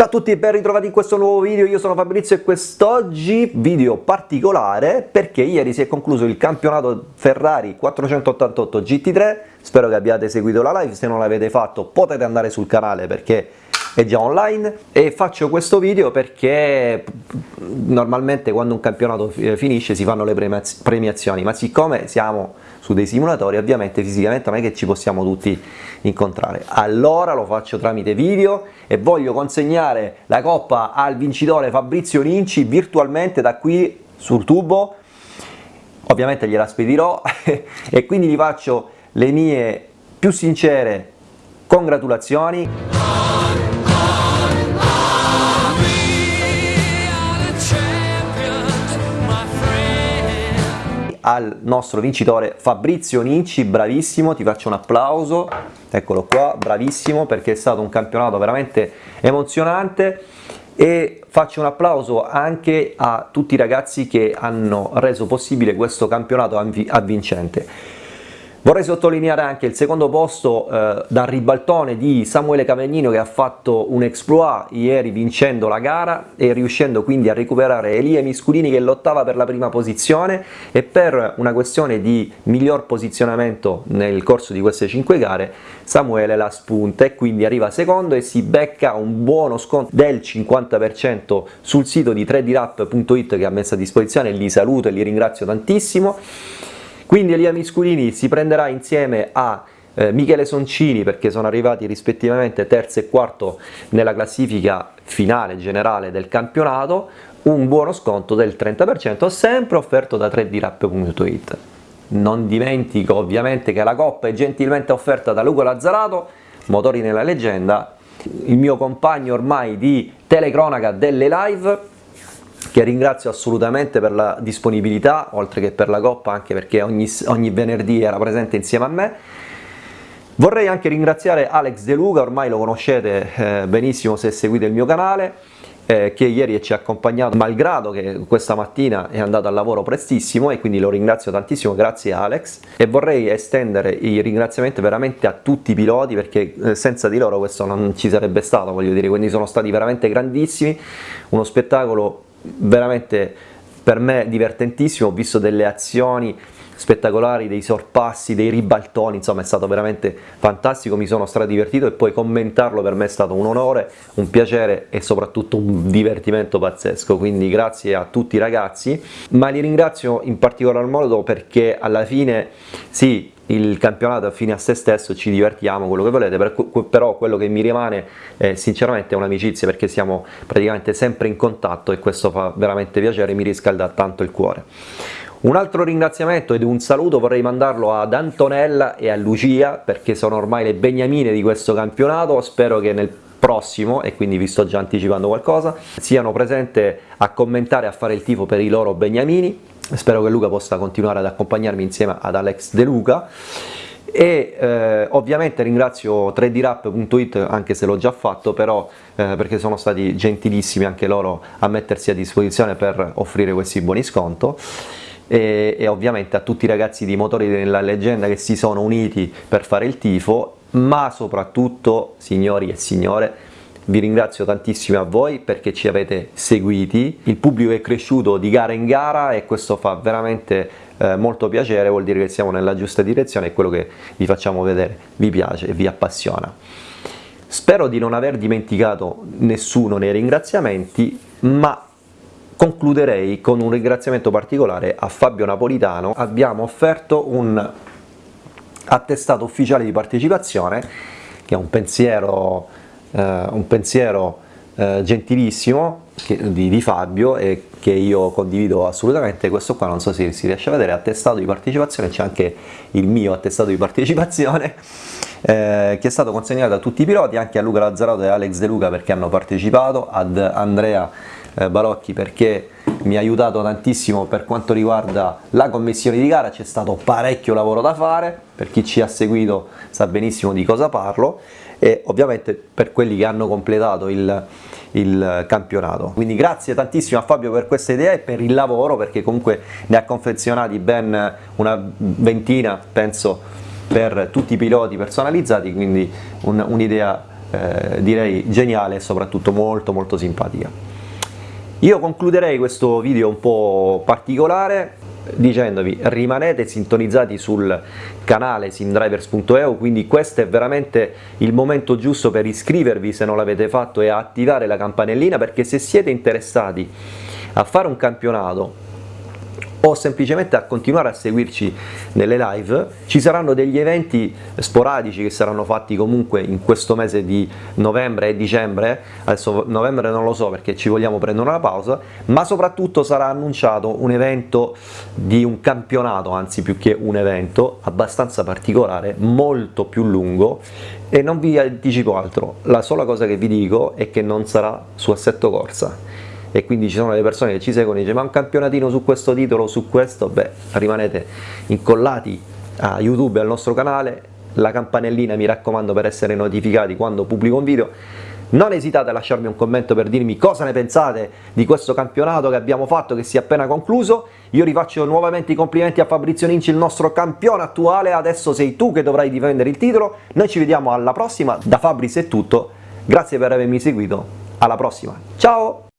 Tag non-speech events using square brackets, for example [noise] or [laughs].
Ciao a tutti e ben ritrovati in questo nuovo video, io sono Fabrizio e quest'oggi video particolare perché ieri si è concluso il campionato Ferrari 488 GT3, spero che abbiate seguito la live, se non l'avete fatto potete andare sul canale perché è già online. E faccio questo video perché normalmente quando un campionato finisce si fanno le premiazioni. Ma siccome siamo su dei simulatori ovviamente fisicamente non è che ci possiamo tutti incontrare. Allora lo faccio tramite video e voglio consegnare la coppa al vincitore Fabrizio Ninci virtualmente da qui sul tubo. Ovviamente gliela spedirò [laughs] e quindi gli faccio le mie più sincere congratulazioni al nostro vincitore Fabrizio Ninci, bravissimo, ti faccio un applauso, eccolo qua, bravissimo perché è stato un campionato veramente emozionante e faccio un applauso anche a tutti i ragazzi che hanno reso possibile questo campionato avvincente. Vorrei sottolineare anche il secondo posto eh, dal ribaltone di Samuele Cavagnino che ha fatto un exploit ieri vincendo la gara e riuscendo quindi a recuperare Elia Misculini che lottava per la prima posizione. E per una questione di miglior posizionamento nel corso di queste 5 gare Samuele la spunta e quindi arriva secondo e si becca un buono sconto del 50% sul sito di 3drap.it che ha messo a disposizione, li saluto e li ringrazio tantissimo quindi Elia Misculini si prenderà insieme a eh, Michele Soncini perché sono arrivati rispettivamente terzo e quarto nella classifica finale generale del campionato un buono sconto del 30% sempre offerto da 3drap.it non dimentico ovviamente che la coppa è gentilmente offerta da Luca Lazzarato motori nella leggenda il mio compagno ormai di telecronaca delle live che ringrazio assolutamente per la disponibilità, oltre che per la coppa, anche perché ogni, ogni venerdì era presente insieme a me. Vorrei anche ringraziare Alex De Luca, ormai lo conoscete eh, benissimo se seguite il mio canale, eh, che ieri ci ha accompagnato malgrado che questa mattina è andato al lavoro prestissimo e quindi lo ringrazio tantissimo, grazie Alex e vorrei estendere i ringraziamenti veramente a tutti i piloti perché eh, senza di loro questo non ci sarebbe stato, voglio dire, quindi sono stati veramente grandissimi, uno spettacolo veramente per me divertentissimo, ho visto delle azioni spettacolari, dei sorpassi, dei ribaltoni, insomma è stato veramente fantastico, mi sono stradivertito e poi commentarlo per me è stato un onore, un piacere e soprattutto un divertimento pazzesco, quindi grazie a tutti i ragazzi, ma li ringrazio in particolar modo perché alla fine sì, il campionato è fine a se stesso, ci divertiamo, quello che volete, però quello che mi rimane eh, sinceramente è un'amicizia perché siamo praticamente sempre in contatto e questo fa veramente piacere, mi riscalda tanto il cuore. Un altro ringraziamento ed un saluto vorrei mandarlo ad Antonella e a Lucia perché sono ormai le beniamine di questo campionato, spero che nel prossimo, e quindi vi sto già anticipando qualcosa, siano presenti a commentare e a fare il tifo per i loro beniamini, spero che Luca possa continuare ad accompagnarmi insieme ad Alex De Luca. E eh, ovviamente ringrazio 3drap.it anche se l'ho già fatto però eh, perché sono stati gentilissimi anche loro a mettersi a disposizione per offrire questi buoni sconto. E, e ovviamente a tutti i ragazzi di Motori della Leggenda che si sono uniti per fare il tifo, ma soprattutto, signori e signore, vi ringrazio tantissimo a voi perché ci avete seguiti, il pubblico è cresciuto di gara in gara e questo fa veramente eh, molto piacere, vuol dire che siamo nella giusta direzione e quello che vi facciamo vedere. Vi piace e vi appassiona. Spero di non aver dimenticato nessuno nei ringraziamenti, ma concluderei con un ringraziamento particolare a Fabio Napolitano, abbiamo offerto un attestato ufficiale di partecipazione che è un pensiero, eh, un pensiero eh, gentilissimo che, di, di, Fabio e che io condivido assolutamente, questo qua non so se si riesce a vedere, attestato di partecipazione, c'è anche il mio attestato di partecipazione eh, che è stato consegnato a tutti i piloti, anche a Luca Lazzarato e Alex De Luca perché hanno partecipato, ad Andrea eh, Balocchi perché mi ha aiutato tantissimo per quanto riguarda la commissione di gara, c'è stato parecchio lavoro da fare, per chi ci ha seguito sa benissimo di cosa parlo e ovviamente per quelli che hanno completato il, il campionato. Quindi grazie tantissimo a Fabio per questa idea e per il lavoro perché comunque ne ha confezionati ben una ventina penso per tutti i piloti personalizzati, quindi un'idea eh, direi geniale e soprattutto molto molto simpatica. Io concluderei questo video un po' particolare dicendovi rimanete sintonizzati sul canale simdrivers.eu quindi questo è veramente il momento giusto per iscrivervi se non l'avete fatto e attivare la campanellina perché se siete interessati a fare un campionato o semplicemente a continuare a seguirci nelle live. Ci saranno degli eventi sporadici che saranno fatti comunque in questo mese di novembre e dicembre, adesso novembre non lo so perché ci vogliamo prendere una pausa, ma soprattutto sarà annunciato un evento di un campionato, anzi più che un evento, abbastanza particolare, molto più lungo. E non vi anticipo altro, la sola cosa che vi dico è che non sarà su assetto corsa e quindi ci sono le persone che ci seguono e dicono ma un campionatino su questo titolo, su questo, beh rimanete incollati a YouTube e al nostro canale, la campanellina mi raccomando per essere notificati quando pubblico un video, non esitate a lasciarmi un commento per dirmi cosa ne pensate di questo campionato che abbiamo fatto, che si è appena concluso, io rifaccio nuovamente i complimenti a Fabrizio Ninci, il nostro campione attuale, adesso sei tu che dovrai difendere il titolo, noi ci vediamo alla prossima, da Fabrizio è tutto, grazie per avermi seguito, alla prossima, ciao!